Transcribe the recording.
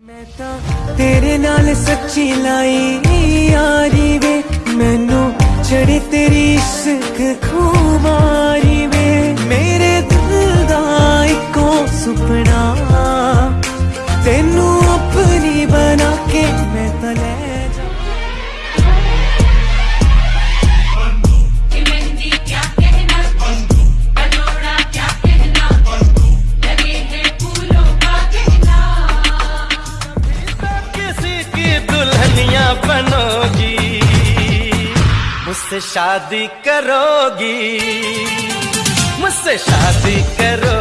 ਮੈਂ ਤਾਂ ਤੇਰੇ ਨਾਲ ਸੱਚੀ ਲਾਈ ਯਾਰੀ ਵੇ ਮੈਨੂੰ ਛੜੀ ਤੇਰੀ ਇਸ਼ਕ ਖੁਮਾਰੀ ਵੇ दुल्हनिया बनोगी मुझसे शादी करोगी मुझसे शादी करोगी